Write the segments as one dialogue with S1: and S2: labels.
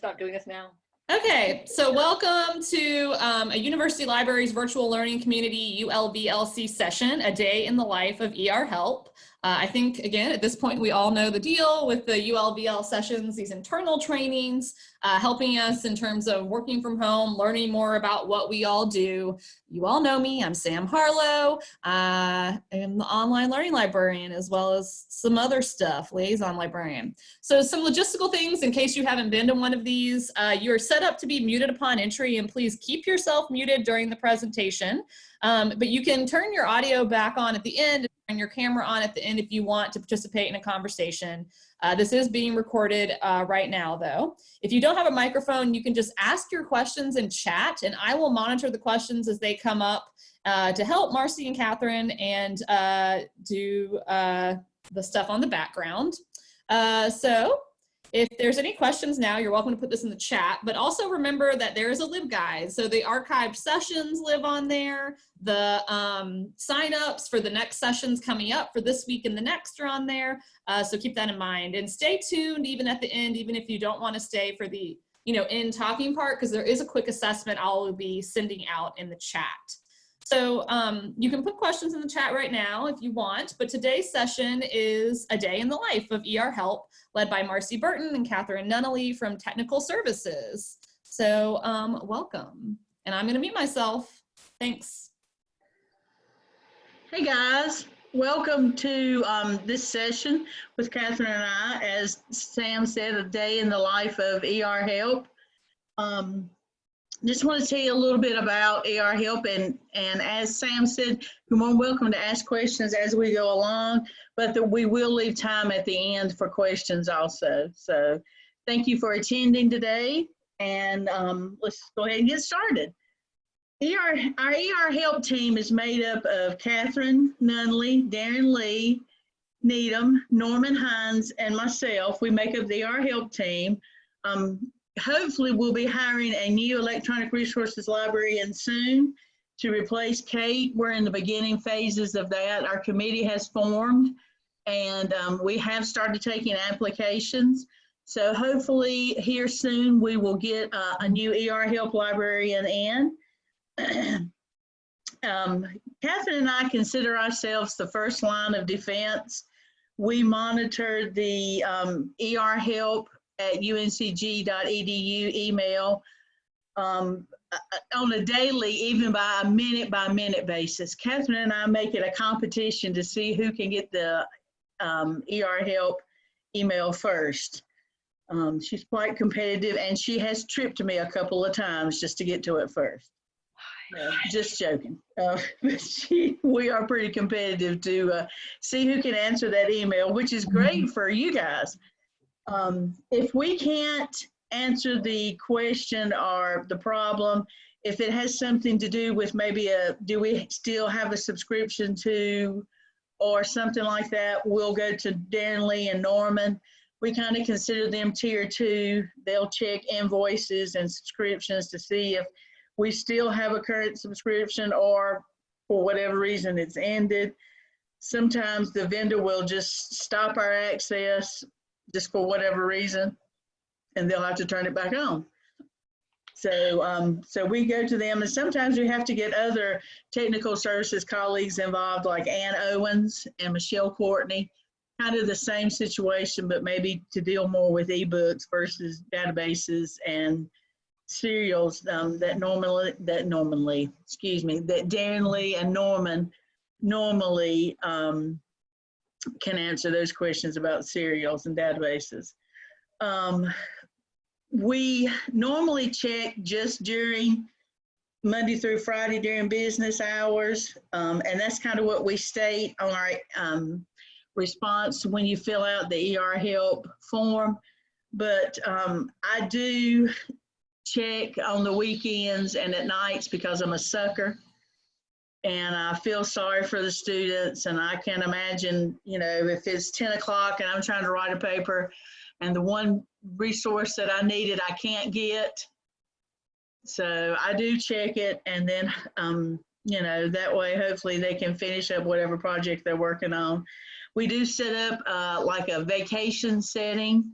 S1: stop doing this now.
S2: Okay, so welcome to um, a University Libraries Virtual Learning Community ULVLC session, a day in the life of ER Help. Uh, I think, again, at this point, we all know the deal with the ULVL sessions, these internal trainings, uh, helping us in terms of working from home, learning more about what we all do. You all know me, I'm Sam Harlow. Uh, I'm the online learning librarian as well as some other stuff, liaison librarian. So some logistical things in case you haven't been to one of these, uh, you're set up to be muted upon entry and please keep yourself muted during the presentation. Um, but you can turn your audio back on at the end your camera on at the end if you want to participate in a conversation. Uh, this is being recorded uh, right now though. If you don't have a microphone, you can just ask your questions in chat and I will monitor the questions as they come up uh, to help Marcy and Catherine and uh, do uh, the stuff on the background. Uh, so if there's any questions now, you're welcome to put this in the chat, but also remember that there is a LibGuide. So the archived sessions live on there. The um, signups for the next sessions coming up for this week and the next are on there. Uh, so keep that in mind and stay tuned even at the end, even if you don't want to stay for the you know, in talking part, because there is a quick assessment I'll be sending out in the chat. So um, you can put questions in the chat right now if you want, but today's session is a day in the life of ER Help, led by Marcy Burton and Catherine Nunnally from Technical Services. So um, welcome. And I'm gonna mute myself. Thanks.
S3: Hey guys, welcome to um, this session with Catherine and I. As Sam said, a day in the life of ER Help. Um, just want to tell you a little bit about ER Help and, and as Sam said, you're more welcome to ask questions as we go along, but that we will leave time at the end for questions also. So thank you for attending today and um, let's go ahead and get started. ER, our ER Help team is made up of Catherine Nunnally, Darren Lee, Needham, Norman Hines, and myself. We make up the ER Help team. Um, hopefully we'll be hiring a new electronic resources librarian soon to replace Kate. We're in the beginning phases of that. Our committee has formed and um, we have started taking applications. So hopefully here soon we will get uh, a new ER help librarian in. um, Catherine and I consider ourselves the first line of defense. We monitor the um, ER help at uncg.edu email um, uh, on a daily, even by a minute by minute basis. Catherine and I make it a competition to see who can get the um, ER help email first. Um, she's quite competitive and she has tripped me a couple of times just to get to it first. No, just joking. Uh, she, we are pretty competitive to uh, see who can answer that email, which is great for you guys um, if we can't answer the question or the problem, if it has something to do with maybe a, do we still have a subscription to, or something like that, we'll go to Darren Lee and Norman. We kind of consider them tier two. They'll check invoices and subscriptions to see if we still have a current subscription or for whatever reason it's ended. Sometimes the vendor will just stop our access just for whatever reason, and they'll have to turn it back on. So, um, so we go to them, and sometimes we have to get other technical services colleagues involved, like Ann Owens and Michelle Courtney. Kind of the same situation, but maybe to deal more with ebooks versus databases and serials um, that normally that normally excuse me that Darren Lee and Norman normally um, can answer those questions about serials and databases. Um, we normally check just during Monday through Friday during business hours, um, and that's kind of what we state on our um, response when you fill out the ER help form. But um, I do check on the weekends and at nights because I'm a sucker and I feel sorry for the students. And I can imagine, you know, if it's 10 o'clock and I'm trying to write a paper and the one resource that I needed I can't get. So I do check it and then, um, you know, that way hopefully they can finish up whatever project they're working on. We do set up uh, like a vacation setting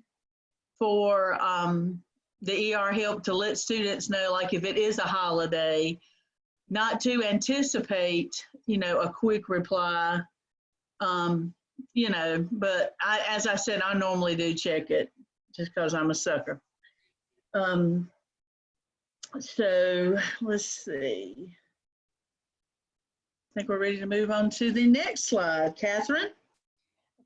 S3: for um, the ER help to let students know, like if it is a holiday, not to anticipate, you know, a quick reply. Um, you know, but I, as I said, I normally do check it just because I'm a sucker. Um, so let's see. I think we're ready to move on to the next slide. Catherine?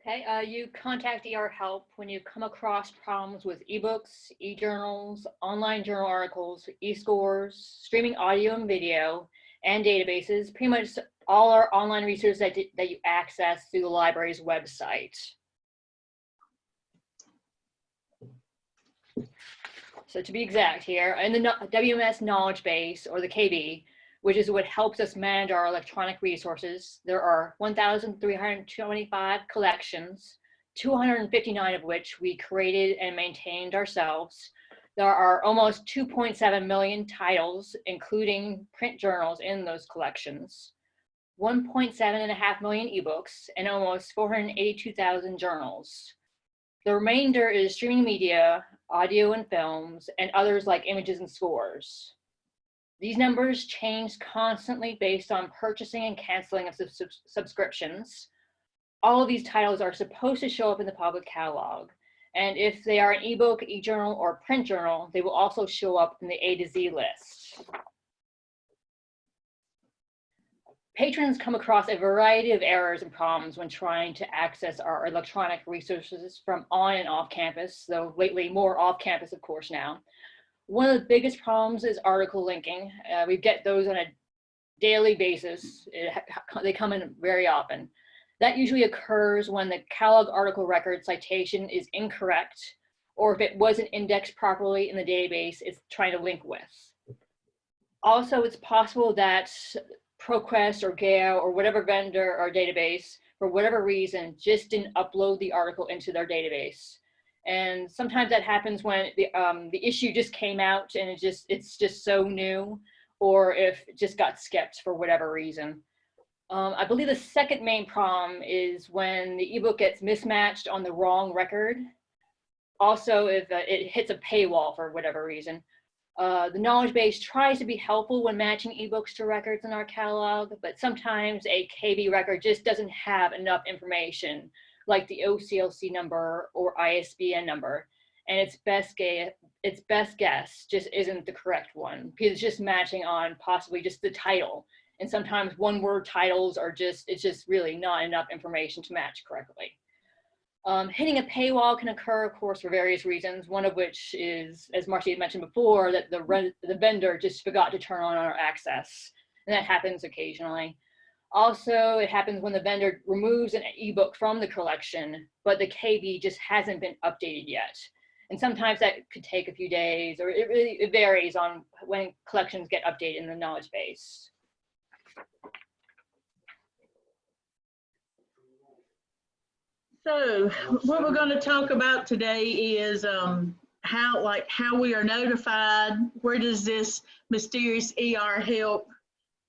S1: Okay, uh, you contact ER Help when you come across problems with ebooks, e-journals, online journal articles, e-scores, streaming audio and video, and databases, pretty much all our online resources that, that you access through the library's website. So to be exact here, in the WMS knowledge base or the KB, which is what helps us manage our electronic resources, there are 1,325 collections, 259 of which we created and maintained ourselves. There are almost 2.7 million titles, including print journals in those collections, 1.7 and a half million ebooks, and almost 482,000 journals. The remainder is streaming media, audio and films, and others like images and scores. These numbers change constantly based on purchasing and canceling of sub- sub- subscriptions. All of these titles are supposed to show up in the public catalog. And if they are an ebook, e-journal, or print journal, they will also show up in the A to Z list. Patrons come across a variety of errors and problems when trying to access our electronic resources from on and off campus, though lately more off campus, of course, now. One of the biggest problems is article linking. Uh, we get those on a daily basis. It they come in very often. That usually occurs when the catalog article record citation is incorrect, or if it wasn't indexed properly in the database, it's trying to link with. Also, it's possible that ProQuest or Gale or whatever vendor or database, for whatever reason, just didn't upload the article into their database. And sometimes that happens when the, um, the issue just came out and it just it's just so new, or if it just got skipped for whatever reason. Um, I believe the second main problem is when the ebook gets mismatched on the wrong record. Also, if uh, it hits a paywall for whatever reason. Uh, the knowledge base tries to be helpful when matching ebooks to records in our catalog, but sometimes a KB record just doesn't have enough information, like the OCLC number or ISBN number, and its best guess, its best guess just isn't the correct one because it's just matching on possibly just the title. And sometimes one word titles are just, it's just really not enough information to match correctly. Um, hitting a paywall can occur, of course, for various reasons, one of which is, as Marcy had mentioned before, that the, the vendor just forgot to turn on our access. And that happens occasionally. Also, it happens when the vendor removes an ebook from the collection, but the KB just hasn't been updated yet. And sometimes that could take a few days, or it really it varies on when collections get updated in the knowledge base.
S3: So what we're going to talk about today is um, how, like, how we are notified. Where does this mysterious ER help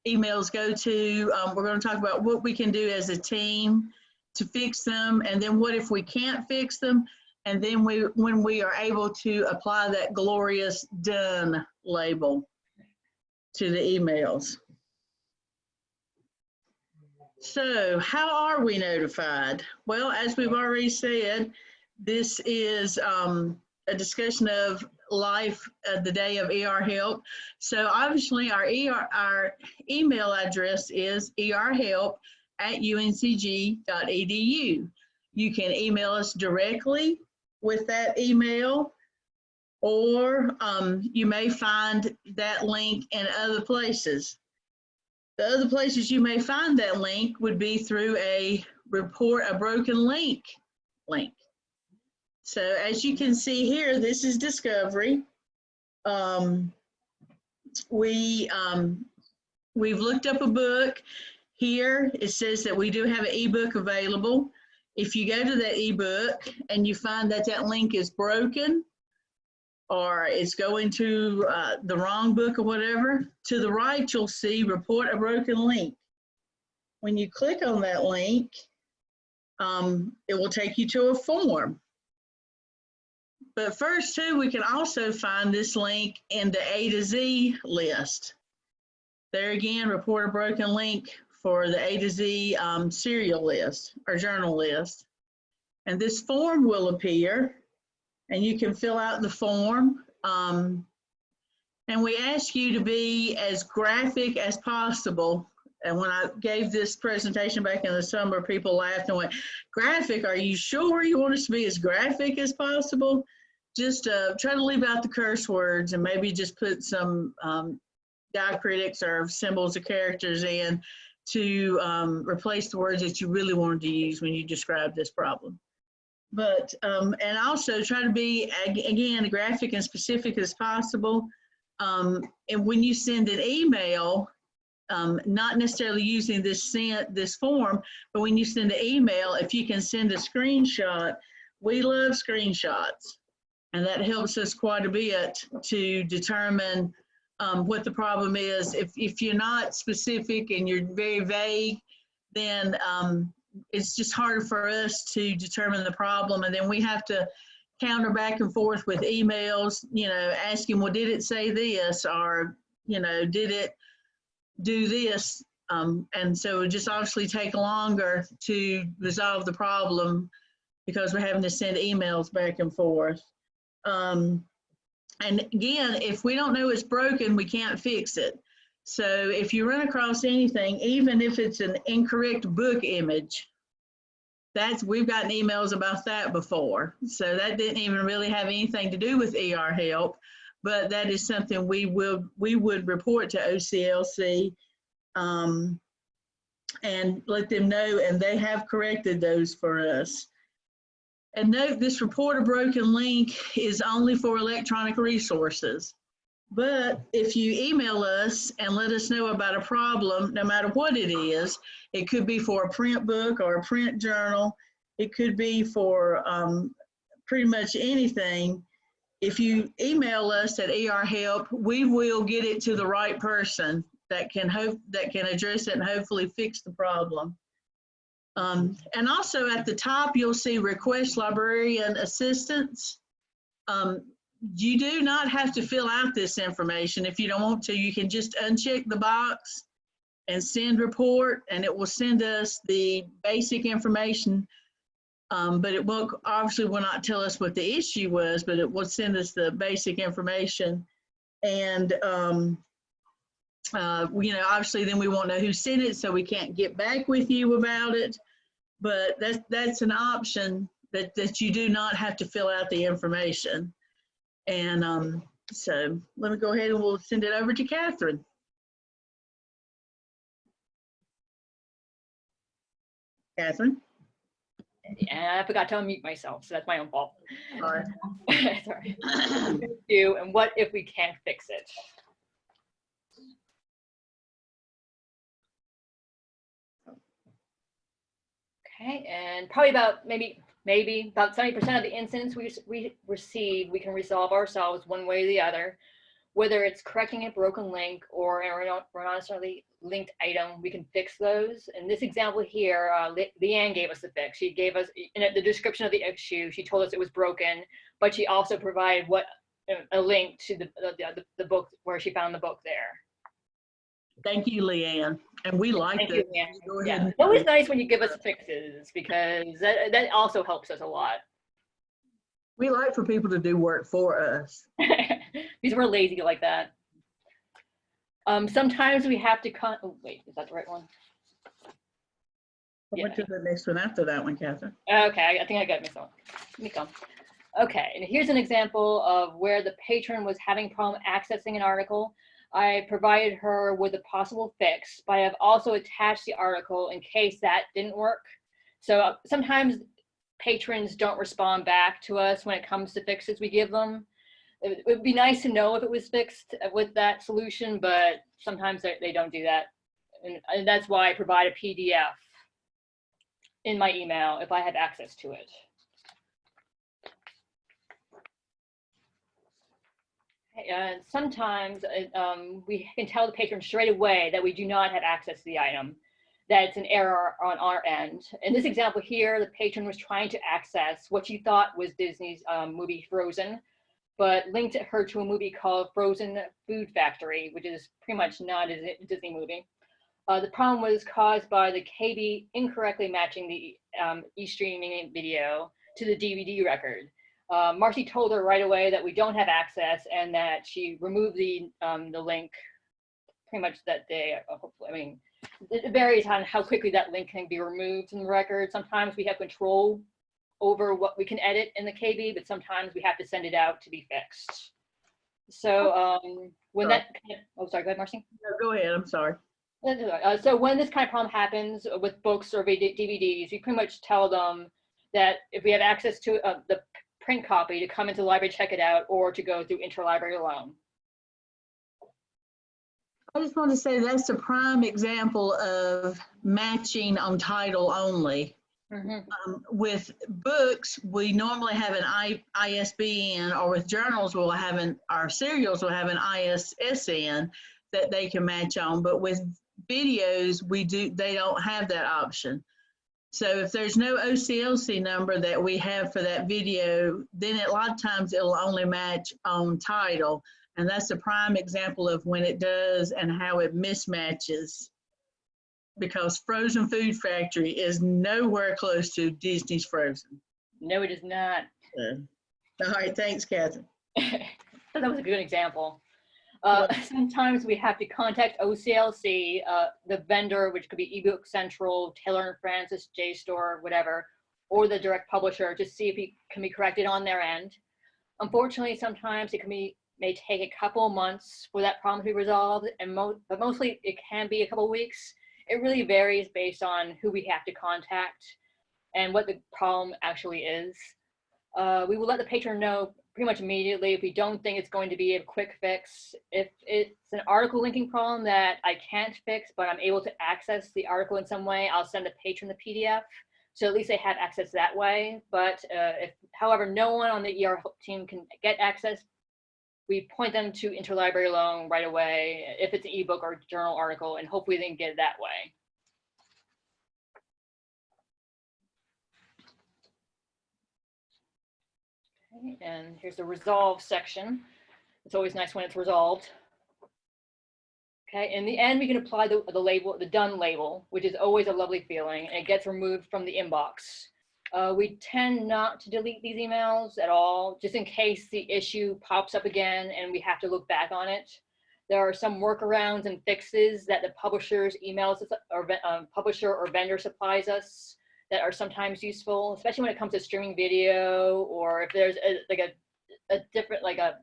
S3: emails go to? Um, we're going to talk about what we can do as a team to fix them, and then what if we can't fix them? And then we, when we are able to apply that glorious done label to the emails. So how are we notified? Well, as we've already said, this is um, a discussion of life of the day of ER help. So obviously our ER, our email address is erhelp at uncg.edu. You can email us directly with that email or um, you may find that link in other places. The other places you may find that link would be through a report a broken link link. So as you can see here, this is Discovery. Um, we, um, we've looked up a book. Here it says that we do have an ebook available. If you go to that ebook and you find that that link is broken, or it's going to uh, the wrong book or whatever, to the right, you'll see report a broken link. When you click on that link, um, it will take you to a form. But first too, we can also find this link in the A to Z list. There again, report a broken link for the A to Z um, serial list or journal list. And this form will appear and you can fill out the form. Um, and we ask you to be as graphic as possible. And when I gave this presentation back in the summer, people laughed and went, graphic, are you sure you want us to be as graphic as possible? Just uh, try to leave out the curse words and maybe just put some um, diacritics or symbols or characters in to um, replace the words that you really wanted to use when you describe this problem. But, um, and also try to be, again, graphic and specific as possible. Um, and when you send an email, um, not necessarily using this sent, this form, but when you send an email, if you can send a screenshot, we love screenshots. And that helps us quite a bit to determine um, what the problem is. If, if you're not specific and you're very vague, then um, it's just harder for us to determine the problem. And then we have to counter back and forth with emails, you know, asking, well, did it say this? Or, you know, did it do this? Um, and so it just obviously take longer to resolve the problem because we're having to send emails back and forth. Um, and again, if we don't know it's broken, we can't fix it. So if you run across anything, even if it's an incorrect book image, that's, we've gotten emails about that before. So that didn't even really have anything to do with ER help, but that is something we will, we would report to OCLC um, and let them know, and they have corrected those for us. And note, this report a broken link is only for electronic resources. But if you email us and let us know about a problem, no matter what it is, it could be for a print book or a print journal, it could be for um, pretty much anything. If you email us at ER Help, we will get it to the right person that can hope that can address it and hopefully fix the problem. Um, and also at the top, you'll see request librarian assistance. Um, you do not have to fill out this information if you don't want to. You can just uncheck the box and send report and it will send us the basic information. Um, but it won't, obviously will not tell us what the issue was, but it will send us the basic information. And, um, uh, you know, obviously then we won't know who sent it, so we can't get back with you about it. But that's, that's an option that, that you do not have to fill out the information. And um, so let me go ahead and we'll send it over to Catherine. Catherine?
S1: And I forgot to unmute myself, so that's my own fault.
S3: Sorry.
S1: Sorry. Do, and what if we can't fix it? Okay, and probably about maybe maybe about 70% of the incidents we, we receive, we can resolve ourselves one way or the other. Whether it's correcting a broken link or a necessarily linked item, we can fix those. In this example here, uh, Le Leanne gave us the fix. She gave us, in the description of the issue, she told us it was broken, but she also provided what a link to the, the, the book where she found the book there.
S3: Thank you, Leanne. And we like
S1: Thank
S3: that.
S1: you,
S3: Go
S1: Yeah, always nice when you give us fixes because that, that also helps us a lot.
S3: We like for people to do work for us.
S1: because we're lazy like that. Um, sometimes we have to con, oh, wait, is that the right one?
S3: I went to the next one after that one, Catherine.
S1: Okay, I think I got mixed up. Let me come. Okay, and here's an example of where the patron was having problem accessing an article. I provided her with a possible fix, but I have also attached the article in case that didn't work. So uh, sometimes patrons don't respond back to us when it comes to fixes we give them. It would be nice to know if it was fixed with that solution, but sometimes they, don't do that. And that's why I provide a PDF in my email if I have access to it. And sometimes uh, um, we can tell the patron straight away that we do not have access to the item. that it's an error on our end. In this example here, the patron was trying to access what she thought was Disney's um, movie Frozen, but linked her to a movie called Frozen Food Factory, which is pretty much not a Disney movie. Uh, the problem was caused by the KB incorrectly matching the um, e-streaming video to the DVD record. Uh, Marcy told her right away that we don't have access and that she removed the um, the link pretty much that day. uh, Hopefully, I mean, it varies on how quickly that link can be removed from the record. Sometimes we have control over what we can edit in the KB, but sometimes we have to send it out to be fixed. So um, when that, oh, sorry, go ahead, Marcy.
S3: No, Go ahead, I'm sorry.
S1: That's all right. Uh, so when this kind of problem happens with books or DVDs, we pretty much tell them that if we have access to uh, the print copy to come into the library, check it out, or to go through interlibrary loan.
S3: I just want to say that's a prime example of matching on title only.
S1: Mhm.
S3: Um, with books, we normally have an I, ISBN, or with journals, we'll have an, our serials will have an ISSN that they can match on, but with videos, we do, they don't have that option. So if there's no OCLC number that we have for that video, then a lot of times it'll only match on title. And that's a prime example of when it does and how it mismatches. Because Frozen Food Factory is nowhere close to Disney's Frozen.
S1: No, it is not.
S3: So, All right, thanks, Catherine.
S1: that was a good example. Uh, sometimes we have to contact OCLC, uh, the vendor, which could be ebook central, Taylor and Francis, JSTOR, whatever, or the direct publisher to see if it can be corrected on their end. Unfortunately, sometimes it can be may take a couple of months for that problem to be resolved, and mo but mostly it can be a couple of weeks. It really varies based on who we have to contact and what the problem actually is. Uh, we will let the patron know pretty much immediately if we don't think it's going to be a quick fix. If it's an article linking problem that I can't fix, but I'm able to access the article in some way, I'll send the patron the PDF. So at least they have access that way. But uh, if, however, no one on the ER team can get access, we point them to interlibrary loan right away if it's an ebook or journal article, and hopefully they can get it that way. And here's the resolve section. It's always nice when it's resolved. Okay, in the end, we can apply the, the label, the done label, which is always a lovely feeling, and it gets removed from the inbox. Uh, we tend not to delete these emails at all, just in case the issue pops up again and we have to look back on it. There are some workarounds and fixes that the publisher's emails or um, publisher or vendor supplies us that are sometimes useful, especially when it comes to streaming video or if there's a, like a, a different, like a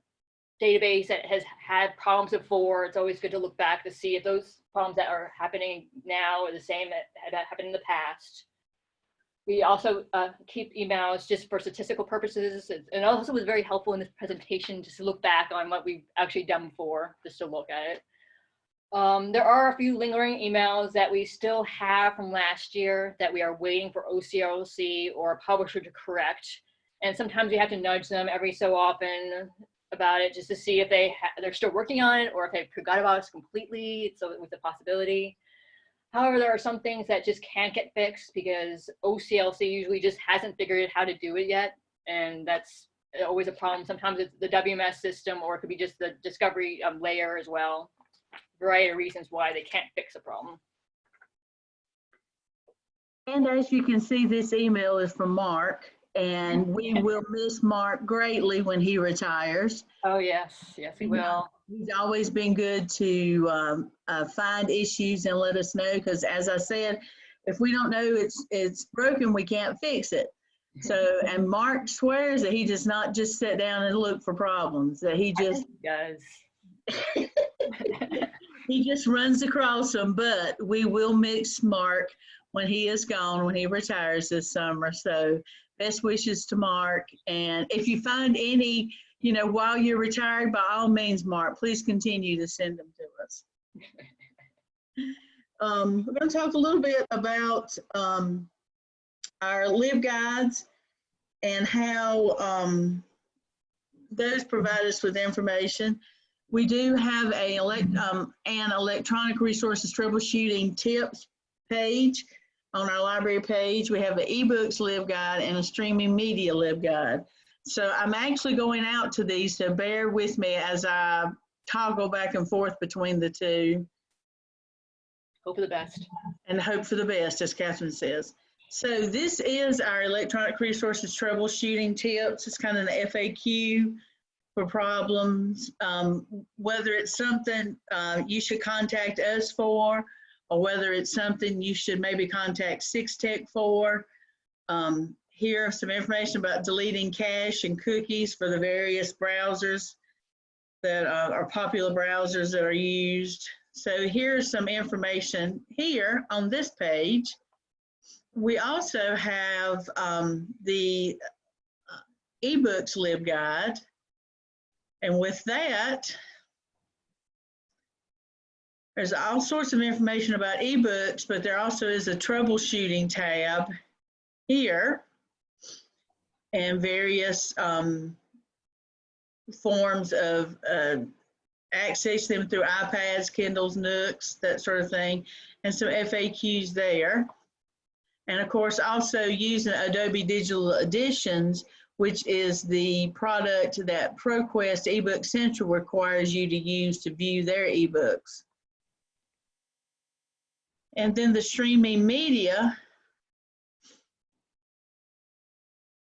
S1: database that has had problems before, it's always good to look back to see if those problems that are happening now are the same that had happened in the past. We also uh, keep emails just for statistical purposes. And also was very helpful in this presentation just to look back on what we've actually done before, just to look at it. Um, there are a few lingering emails that we still have from last year that we are waiting for OCLC or a publisher to correct. And sometimes we have to nudge them every so often about it just to see if they they're still working on it or if they forgot about us completely. So it was a possibility. However, there are some things that just can't get fixed because OCLC usually just hasn't figured out how to do it yet. And that's always a problem. Sometimes it's the WMS system or it could be just the discovery um, layer as well. Variety of reasons why they can't fix a problem.
S3: And as you can see, this email is from Mark, and we will miss Mark greatly when he retires.
S1: Oh, yes. Yes, we will.
S3: He's always been good to um, uh, find issues and let us know, because as I said, if we don't know it's, it's broken, we can't fix it. So, and Mark swears that he does not just sit down and look for problems, that he just,
S1: Guys.
S3: he just runs across them, but we will miss Mark when he is gone, when he retires this summer. So best wishes to Mark. And if you find any, you know, while you're retired, by all means, Mark, please continue to send them to us. Um, we're going to talk a little bit about um, our LibGuides and how um, those provide us with information. We do have a elect, um, an electronic resources troubleshooting tips page. On our library page, we have an ebooks LibGuide and a streaming media LibGuide. So I'm actually going out to these, so bear with me as I toggle back and forth between the two
S1: Hope for the best.
S3: and hope for the best, as Catherine says. So this is our electronic resources troubleshooting tips. It's kind of an FAQ for problems, um, whether it's something uh, you should contact us for, or whether it's something you should maybe contact Six Tech for. Um, here some information about deleting cache and cookies for the various browsers that are popular browsers that are used. So here's some information here on this page. We also have um, the uh, eBooks LibGuide. And with that, there's all sorts of information about ebooks, but there also is a troubleshooting tab here and various um, forms of uh, access them through iPads, Kindles, Nooks, that sort of thing, and some FAQs there. And of course, also using Adobe Digital Editions, which is the product that ProQuest eBook Central requires you to use to view their ebooks. And then the streaming media,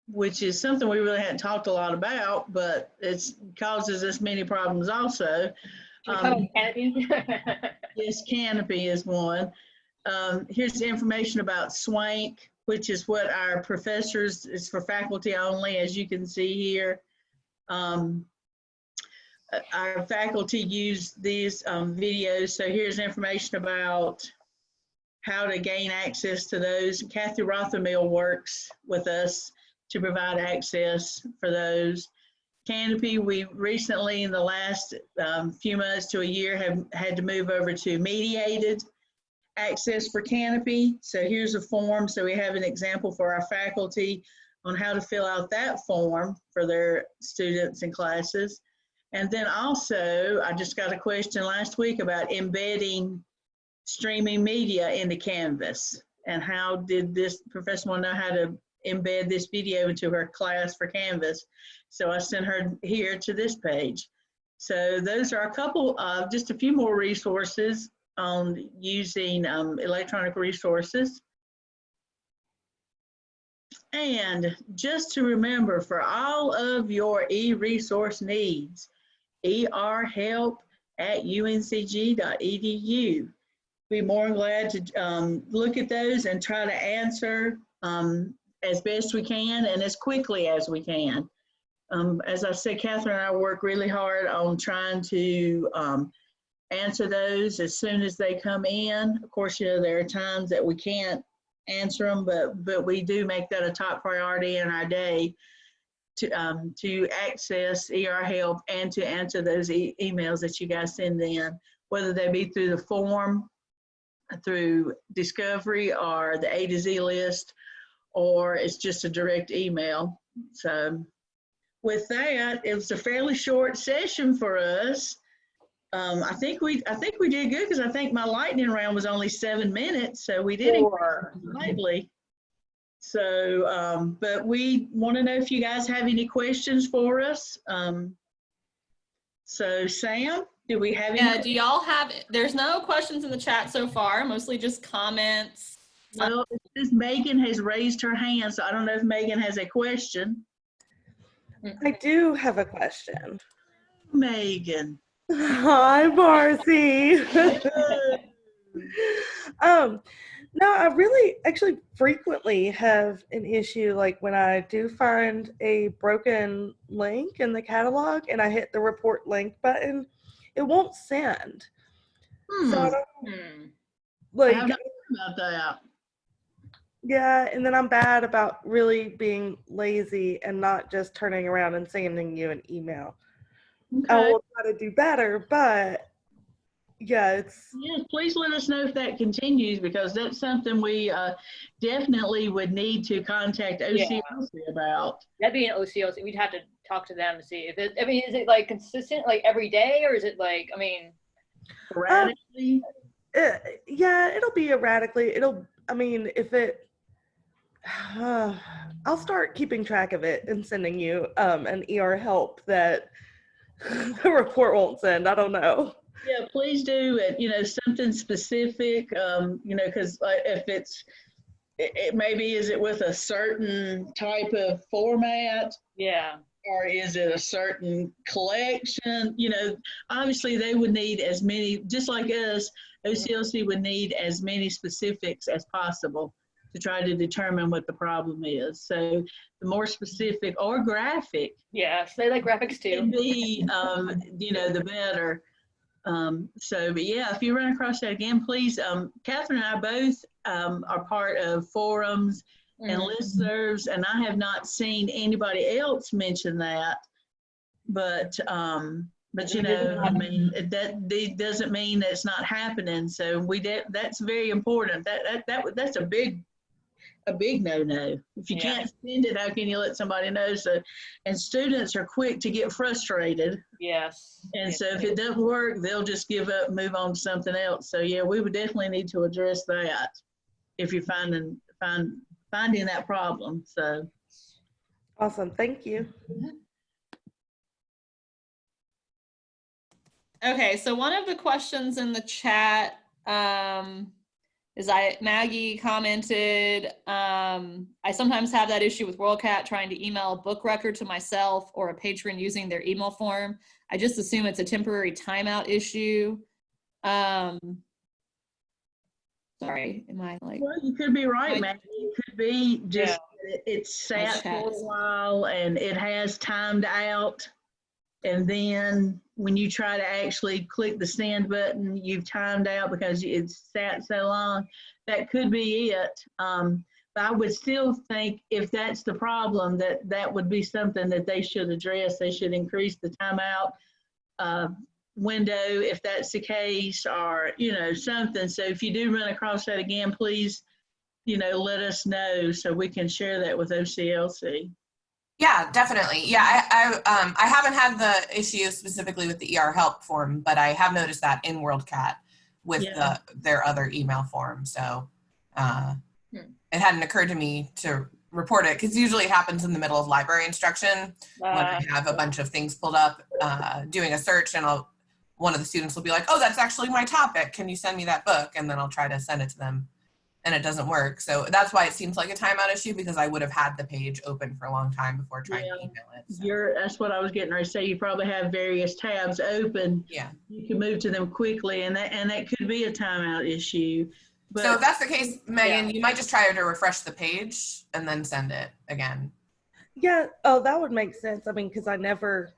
S3: which is something we really hadn't talked a lot about, but it causes us many problems also.
S1: Should we talk about Kanopy?
S3: Yes, Kanopy is one. Um, here's the information about Swank, which is what our professors, is for faculty only, as you can see here. Um, our faculty use these um, videos, so here's information about how to gain access to those. Kathy Rothermill works with us to provide access for those. Kanopy, we recently, in the last um, few months to a year, have had to move over to mediated access for Kanopy. So here's a form. So we have an example for our faculty on how to fill out that form for their students and classes. And then also, I just got a question last week about embedding streaming media into Canvas. And how did this to know how to embed this video into her class for Canvas? So I sent her here to this page. So those are a couple of, just a few more resources on using um, electronic resources. And just to remember, for all of your e-resource needs, erhelp at uncg.edu. Be more than glad to um, look at those and try to answer um, as best we can and as quickly as we can. Um, as I said, Catherine and I work really hard on trying to um, answer those as soon as they come in. Of course, you know, there are times that we can't answer them, but, but we do make that a top priority in our day to, um, to access ER help and to answer those e emails that you guys send in, whether they be through the form, through discovery or the A to Z list, or it's just a direct email. So with that, it was a fairly short session for us. Um, I think we I think we did good because I think my lightning round was only seven minutes, so we did
S1: Four.
S3: slightly. So, um, but we want to know if you guys have any questions for us. Um, so Sam, do we have
S2: Yeah,
S3: any?
S2: do y'all have, there's no questions in the chat so far, mostly just comments.
S3: Well, it says Megan has raised her hand, so I don't know if Megan has a question.
S4: I do have a question.
S3: Megan.
S4: Hi, Marcy. um, no, I really actually frequently have an issue like when I do find a broken link in the catalog and I hit the report link button, it won't send.
S3: Hmm,
S4: So I don't
S1: Hmm.
S3: I
S4: like
S3: haven't heard about that.
S4: yeah, and then I'm bad about really being lazy and not just turning around and sending you an email. I will try to do better, but yeah, it's
S3: Yes, please let us know if that continues because that's something we uh, definitely would need to contact OCLC about.
S1: That'd be an OCO. We'd have to talk to them to see if it, I mean, is it like consistent, like every day, or is it like, I mean,
S3: Sporadically,
S4: Uh, yeah, it'll be erratically. It'll, I mean, if it, I'll start keeping track of it and sending you um, an ER help that the report won't send. I don't know.
S3: Yeah, please do, it. you know, something specific, um, you know, because if it's, it, it maybe is it with a certain type of format
S1: Yeah,
S3: or is it a certain collection? You know, obviously they would need as many, just like us, OCLC would need as many specifics as possible to try to determine what the problem is. So the more specific or graphic
S1: yes, they like graphics
S3: can
S1: too.
S3: be, um, you know, the better. Um, so, but yeah, if you run across that again, please, um, Catherine and I both, um, are part of forums and
S1: Mhm.
S3: listservs, and I have not seen anybody else mention that. But, um, but you know, I mean, that, doesn't mean that it's not happening. So we did, that's very important. That, that, that, that's a big, a big no-no. If you
S1: Yeah.
S3: can't send it, how can you let somebody know? So, and students are quick to get frustrated.
S1: Yes.
S3: And
S1: yes,
S3: so if it doesn't work, they'll just give up, move on to something else. So yeah, we would definitely need to address that if you're finding, find, finding that problem. So,
S4: Awesome. Thank you.
S2: Okay, so one of the questions in the chat um, is I Maggie commented, um, I sometimes have that issue with WorldCat trying to email a book record to myself or a patron using their email form. I just assume it's a temporary timeout issue. Um, sorry, am I like?
S3: well, you could be right,
S2: I-
S3: Maggie. It could be just,
S1: Yeah.
S3: it's sat for a while and it has timed out. And then when you try to actually click the send button, you've timed out because it's sat so long. That could be it. Um, but I would still think if that's the problem, that that would be something that they should address. They should increase the timeout uh, window if that's the case, or, you know, something. So if you do run across that again, please, you know, let us know so we can share that with OCLC.
S5: Yeah, definitely. Yeah, I, I, um, I haven't had the issue specifically with the ER help form, but I have noticed that in WorldCat with
S3: Yeah.
S5: the, their other email form. So uh,
S1: Hmm.
S5: it hadn't occurred to me to report it because usually it happens in the middle of library instruction when I
S1: Uh,
S5: have a bunch of things pulled up, uh, doing a search, and I'll one of the students will be like, "Oh, that's actually my topic. Can you send me that book?" And then I'll try to send it to them, and it doesn't work. So that's why it seems like a timeout issue because I would have had the page open for a long time before trying
S3: Yeah.
S5: to email it. So,
S3: You're, that's what I was getting ready to say. You probably have various tabs open.
S5: yeah.
S3: You can move to them quickly and that, and that could be a timeout issue.
S5: So if that's the case, Megan, you might just try to refresh the page and then send it again.
S4: Yeah. Oh, that would make sense. I mean, because I never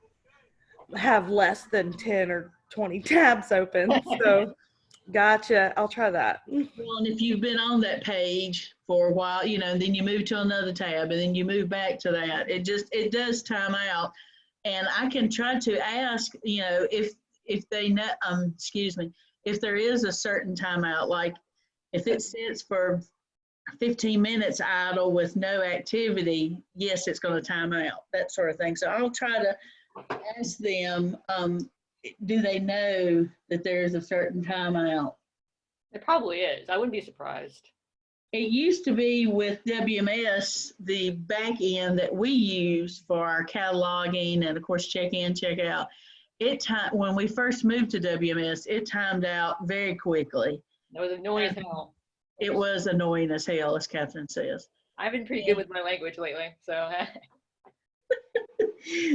S4: have less than 10 or 20 tabs open. So, gotcha. I'll try that.
S3: well, and if you've been on that page for a while, you know, then you move to another tab and then you move back to that, it just, it does time out. And I can try to ask, you know, if, if they know, um, excuse me, if there is a certain timeout, like if it sits for 15 minutes idle with no activity, yes, it's going to time out, that sort of thing. So I'll try to ask them, um, do they know that there is a certain timeout?
S1: It probably is. I wouldn't be surprised.
S3: It used to be with WMS, the back end that we use for our cataloging and of course check in, check out. It time when we first moved to WMS, it timed out very quickly.
S1: It was annoying as hell.
S3: It was annoying as hell, as Catherine says.
S1: I've been pretty good with my language lately, so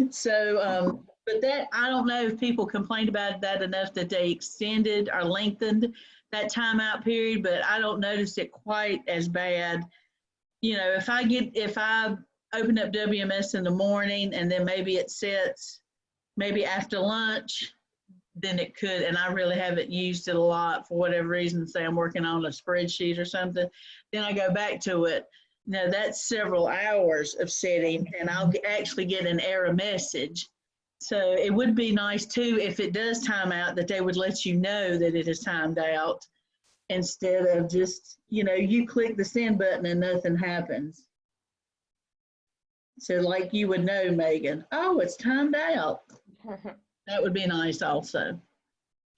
S3: So, um, but that, I don't know if people complained about that enough that they extended or lengthened that timeout period, but I don't notice it quite as bad. You know, if I get, if I open up WMS in the morning and then maybe it sits, maybe after lunch, then it could, and I really haven't used it a lot for whatever reason, say I'm working on a spreadsheet or something, then I go back to it. Now that's several hours of sitting and I'll actually get an error message. So it would be nice too, if it does time out, that they would let you know that it is timed out instead of just, you know, you click the send button and nothing happens. So like you would know, Megan, oh, it's timed out. That would be nice also.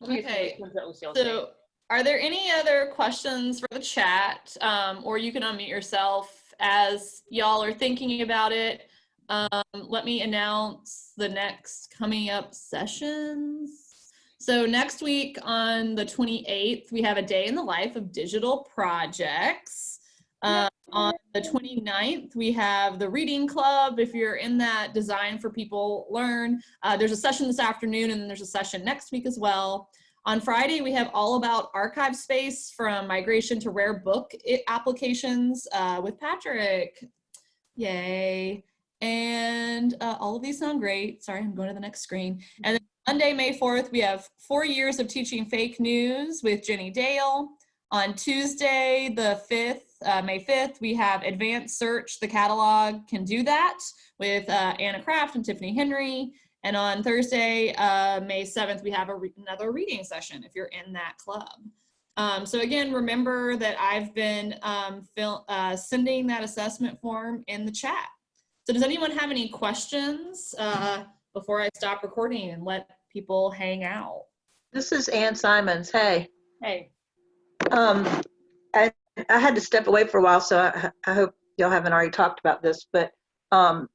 S2: Okay,
S1: so
S2: So Are there any other questions for the chat? Um, or you can unmute yourself as y'all are thinking about it. Um, let me announce the next coming up sessions. So next week on the 28th, we have a day in the life of digital projects. Uh, on the 29th, we have the reading club. If you're in that design for people learn, uh, there's a session this afternoon and then there's a session next week as well. On Friday, we have all about ArchivesSpace from migration to rare book applications uh, with Patrick. Yay. And uh, all of these sound great. Sorry, I'm going to the next screen. And then Monday, May 4th, we have four years of teaching fake news with Jenny Dale. On Tuesday, the 5th, uh, May 5th, we have advanced search, the catalog can do that with uh, Anna Kraft and Tiffany Henry. And on Thursday, uh, May 7th, we have a re another reading session if you're in that club. Um, so again, remember that I've been um, uh, sending that assessment form in the chat. So does anyone have any questions uh, before I stop recording and let people hang out?
S6: This is Ann Simons. Hey,
S1: Hey,
S6: um, I, I had to step away for a while, so I, I hope y'all haven't already talked about this, but, um,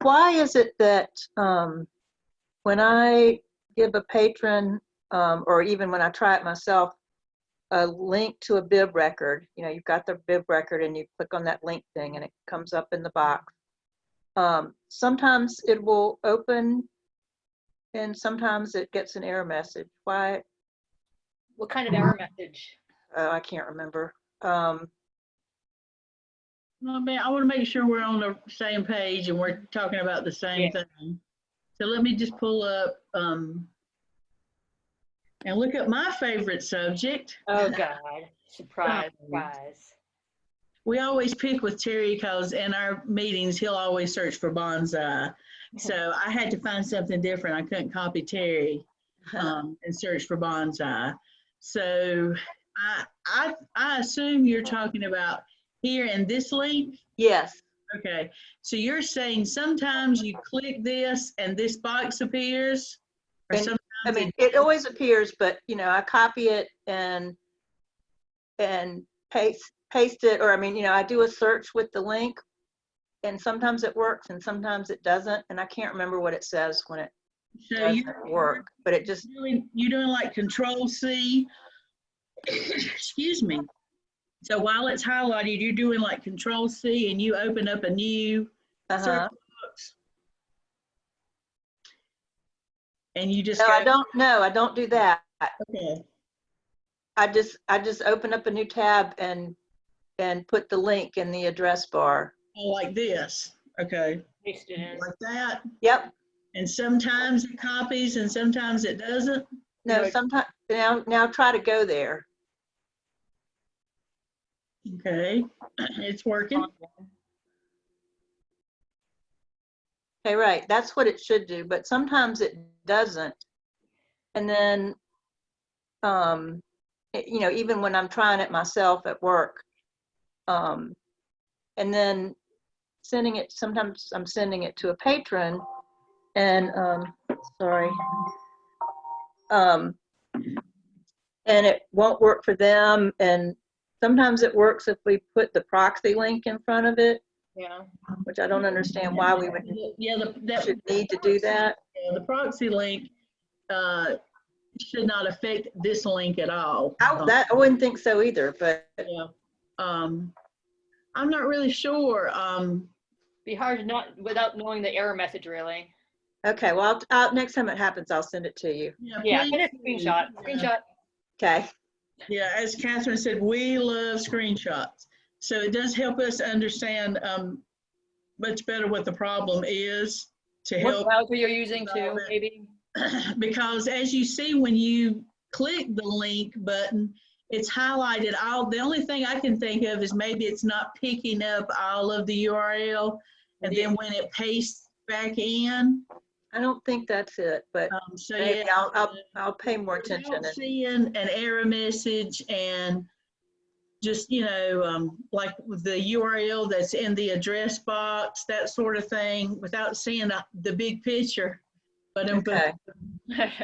S6: why is it that, um, when I give a patron, um, or even when I try it myself, a link to a bib record, you know, you've got the bib record and you click on that link thing and it comes up in the box. Um, sometimes it will open and sometimes it gets an error message. Why,
S1: what kind of error message?
S6: uh, I can't remember. Um,
S3: Well, man, I want to make sure we're on the same page and we're talking about the same thing. So let me just pull up, um, and look at my favorite subject.
S1: Oh, God. Surprise,
S3: Um,
S1: surprise.
S3: We always pick with Terry because in our meetings, he'll always search for bonsai. So I had to find something different. I couldn't copy Terry um, and search for bonsai. So I, I, I assume you're talking about here in this link.
S6: yes,
S3: Okay, so you're saying sometimes you click this and this box appears? Or
S6: And-
S3: sometimes
S6: I mean, it always appears, but you know, I copy it and, and paste, paste it, or I mean, you know, I do a search with the link. And sometimes it works and sometimes it doesn't, and I can't remember what it says when it
S3: So
S6: doesn't work, but it just,
S3: doing, you're doing like control C. Excuse me. So while it's highlighted, you're doing like control C and you open up a new
S6: uh-huh.
S3: search box. And you just
S6: No, I don't, know. I don't do that.
S3: okay,
S6: I just, I just open up a new tab and, and put the link in the address bar.
S3: oh, like this, okay,
S1: Paste it in.
S3: like that.
S6: Yep,
S3: And sometimes it copies and sometimes it doesn't.
S6: no,
S1: Right.
S6: sometimes, now, now try to go there.
S3: Okay, it's working.
S6: Okay, right, that's what it should do, but sometimes it doesn't. And then, um, it- you know, even when I'm trying it myself at work, um, and then sending it, sometimes I'm sending it to a patron and, um, sorry. Um, and it won't work for them, and sometimes it works if we put the proxy link in front of it,
S1: Yeah.
S6: which I don't understand why we would,
S3: Yeah, the, that,
S6: should need to do that.
S3: yeah, the proxy link, uh, should not affect this link at all.
S6: I, that, I wouldn't think so either, but
S3: Yeah. Um, I'm not really sure. Um,
S1: Be hard to not, without knowing the error message, really.
S6: okay, well, I'll, I'll, next time it happens, I'll send it to you.
S3: yeah,
S1: Yeah,
S3: please
S1: get a screenshot,
S3: Yeah.
S1: screenshot.
S6: Okay,
S3: Yeah, as Catherine said, we love screenshots. So it does help us understand, um, much better what the problem is to
S1: What
S3: help.
S1: browser you're using too, maybe?
S3: because as you see when you click the link button, it's highlighted all, the only thing I can think of is maybe it's not picking up all of the URL. And then when it pastes back in,
S6: I don't think that's it, but
S3: um, so
S6: maybe
S3: yeah.
S6: I'll, I'll, I'll pay more attention. and-
S3: Seeing an error message and just, you know, um, like the URL that's in the address box, that sort of thing, without seeing the, the big picture. But um,
S6: Okay,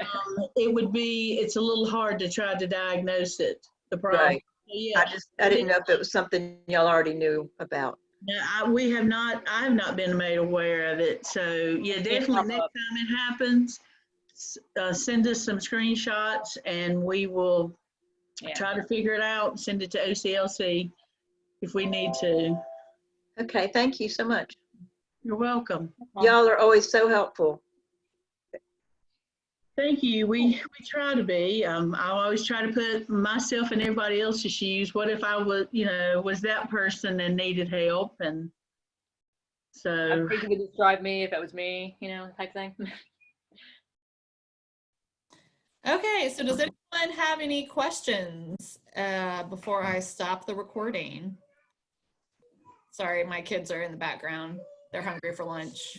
S3: um, it would be, it's a little hard to try to diagnose it, the problem.
S6: right.
S3: Yeah,
S6: I just, I didn't know if it was something y'all already knew about.
S3: no, I, we have not, I have not been made aware of it, so yeah, definitely next time it happens, uh, send us some screenshots and we will
S1: Yeah.
S3: try to figure it out, send it to OCLC if we need to.
S6: Okay, thank you so much.
S3: You're welcome.
S6: Y'all are always so helpful.
S3: Thank you. We, we try to be. Um, I always try to put myself and everybody else's shoes. What if I was, you know, was that person and needed help and so.
S1: I
S3: so,
S1: think you could describe me if it was me, you know, type thing.
S2: Okay, so does anyone have any questions uh, before I stop the recording? Sorry, my kids are in the background. They're hungry for lunch.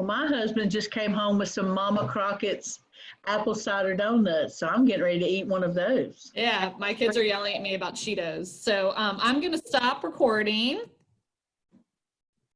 S3: Well, my husband just came home with some Mama Crockett's apple cider donuts, so I'm getting ready to eat one of those.
S2: Yeah, my kids are yelling at me about Cheetos. So um, I'm going to stop recording